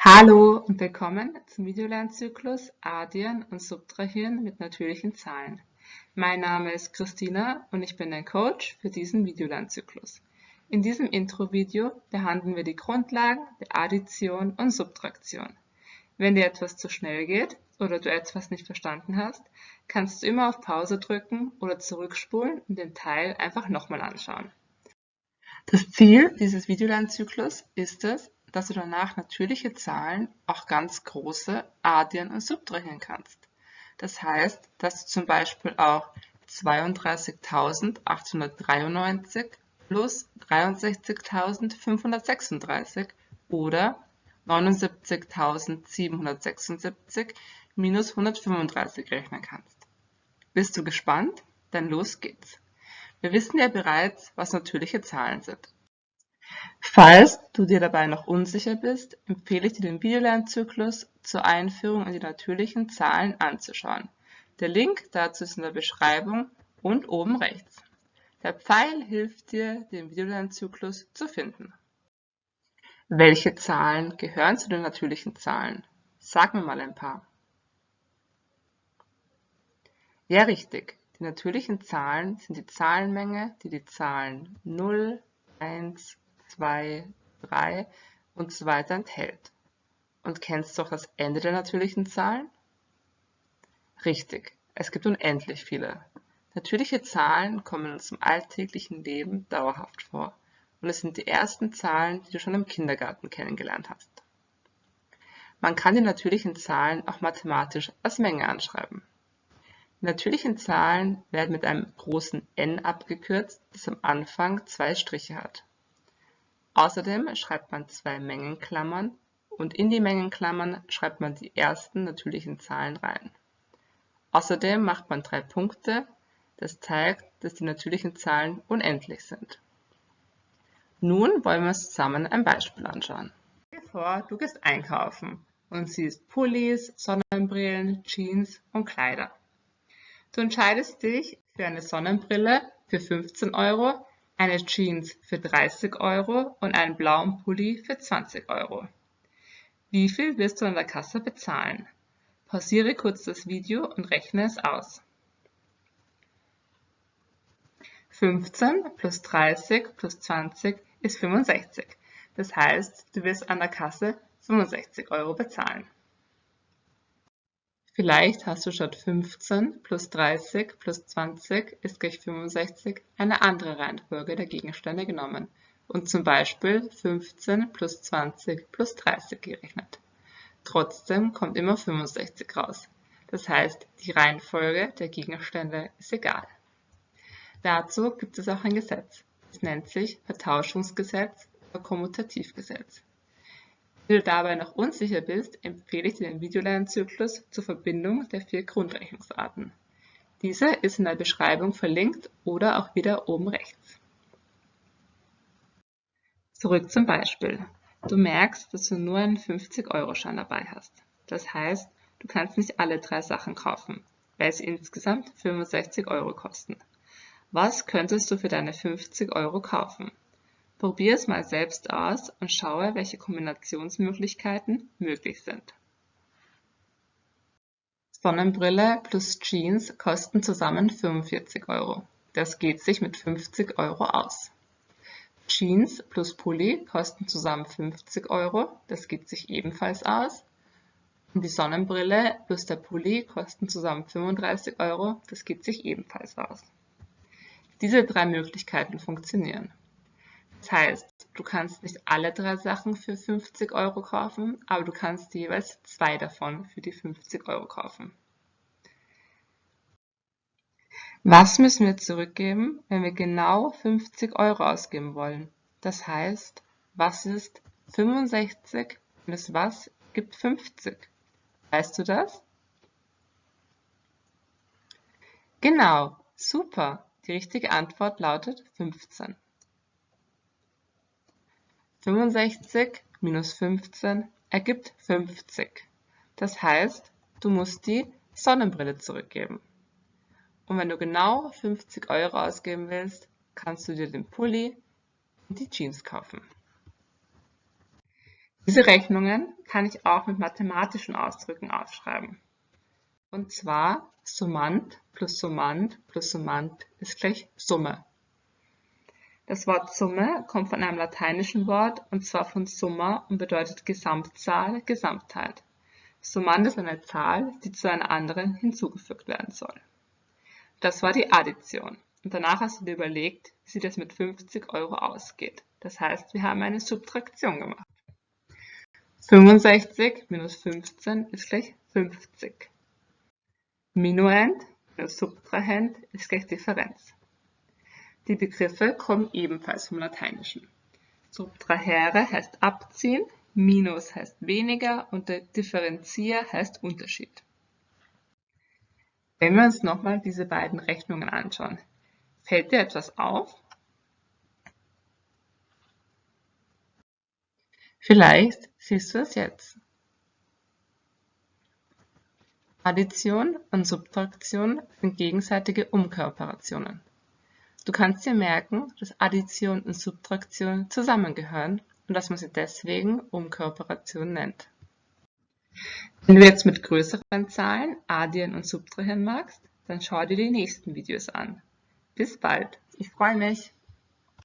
Hallo und willkommen zum Videolernzyklus Addieren und Subtrahieren mit natürlichen Zahlen. Mein Name ist Christina und ich bin dein Coach für diesen Videolernzyklus. In diesem Intro-Video behandeln wir die Grundlagen der Addition und Subtraktion. Wenn dir etwas zu schnell geht oder du etwas nicht verstanden hast, kannst du immer auf Pause drücken oder zurückspulen und den Teil einfach nochmal anschauen. Das Ziel dieses Videolernzyklus ist es, dass du danach natürliche Zahlen, auch ganz große, addieren und subtrahieren kannst. Das heißt, dass du zum Beispiel auch 32.893 plus 63.536 oder 79.776 minus 135 rechnen kannst. Bist du gespannt? Dann los geht's. Wir wissen ja bereits, was natürliche Zahlen sind. Falls du dir dabei noch unsicher bist, empfehle ich dir den Videolernzyklus zur Einführung in die natürlichen Zahlen anzuschauen. Der Link dazu ist in der Beschreibung und oben rechts. Der Pfeil hilft dir, den Videolernzyklus zu finden. Welche Zahlen gehören zu den natürlichen Zahlen? Sag mir mal ein paar. Ja, richtig. Die natürlichen Zahlen sind die Zahlenmenge, die die Zahlen 0, 1, 2, 3 und so weiter enthält. Und kennst du auch das Ende der natürlichen Zahlen? Richtig, es gibt unendlich viele. Natürliche Zahlen kommen in unserem alltäglichen Leben dauerhaft vor und es sind die ersten Zahlen, die du schon im Kindergarten kennengelernt hast. Man kann die natürlichen Zahlen auch mathematisch als Menge anschreiben. Die natürlichen Zahlen werden mit einem großen N abgekürzt, das am Anfang zwei Striche hat. Außerdem schreibt man zwei Mengenklammern und in die Mengenklammern schreibt man die ersten natürlichen Zahlen rein. Außerdem macht man drei Punkte, das zeigt, dass die natürlichen Zahlen unendlich sind. Nun wollen wir uns zusammen ein Beispiel anschauen. Stell dir vor, du gehst einkaufen und siehst Pullis, Sonnenbrillen, Jeans und Kleider. Du entscheidest dich für eine Sonnenbrille für 15 Euro eine Jeans für 30 Euro und einen blauen Pulli für 20 Euro. Wie viel wirst du an der Kasse bezahlen? Pausiere kurz das Video und rechne es aus. 15 plus 30 plus 20 ist 65. Das heißt, du wirst an der Kasse 65 Euro bezahlen. Vielleicht hast du statt 15 plus 30 plus 20 ist gleich 65 eine andere Reihenfolge der Gegenstände genommen und zum Beispiel 15 plus 20 plus 30 gerechnet. Trotzdem kommt immer 65 raus. Das heißt, die Reihenfolge der Gegenstände ist egal. Dazu gibt es auch ein Gesetz. Es nennt sich Vertauschungsgesetz oder Kommutativgesetz. Wenn du dabei noch unsicher bist, empfehle ich dir den Videolernzyklus zur Verbindung der vier Grundrechnungsarten. Dieser ist in der Beschreibung verlinkt oder auch wieder oben rechts. Zurück zum Beispiel. Du merkst, dass du nur einen 50-Euro-Schein dabei hast. Das heißt, du kannst nicht alle drei Sachen kaufen, weil sie insgesamt 65 Euro kosten. Was könntest du für deine 50 Euro kaufen? Probier es mal selbst aus und schaue, welche Kombinationsmöglichkeiten möglich sind. Sonnenbrille plus Jeans kosten zusammen 45 Euro. Das geht sich mit 50 Euro aus. Jeans plus Pulli kosten zusammen 50 Euro. Das geht sich ebenfalls aus. Und die Sonnenbrille plus der Pulli kosten zusammen 35 Euro. Das geht sich ebenfalls aus. Diese drei Möglichkeiten funktionieren. Das heißt, du kannst nicht alle drei Sachen für 50 Euro kaufen, aber du kannst jeweils zwei davon für die 50 Euro kaufen. Was müssen wir zurückgeben, wenn wir genau 50 Euro ausgeben wollen? Das heißt, was ist 65 minus was gibt 50? Weißt du das? Genau, super. Die richtige Antwort lautet 15. 65 minus 15 ergibt 50. Das heißt, du musst die Sonnenbrille zurückgeben. Und wenn du genau 50 Euro ausgeben willst, kannst du dir den Pulli und die Jeans kaufen. Diese Rechnungen kann ich auch mit mathematischen Ausdrücken aufschreiben. Und zwar Summand plus Summand plus Summand ist gleich Summe. Das Wort Summe kommt von einem lateinischen Wort und zwar von summa und bedeutet Gesamtzahl, Gesamtheit. Summand ist eine Zahl, die zu einer anderen hinzugefügt werden soll. Das war die Addition. Und danach hast du dir überlegt, wie das mit 50 Euro ausgeht. Das heißt, wir haben eine Subtraktion gemacht. 65 minus 15 ist gleich 50. Minuend minus Subtrahend ist gleich Differenz. Die Begriffe kommen ebenfalls vom Lateinischen. Subtrahere heißt abziehen, Minus heißt weniger und der Differenzier heißt Unterschied. Wenn wir uns nochmal diese beiden Rechnungen anschauen, fällt dir etwas auf? Vielleicht siehst du es jetzt. Addition und Subtraktion sind gegenseitige Umkeroperationen. Du kannst dir merken, dass Addition und Subtraktion zusammengehören und dass man sie deswegen Umkeroperation nennt. Wenn du jetzt mit größeren Zahlen addieren und subtrahieren magst, dann schau dir die nächsten Videos an. Bis bald, ich freue mich!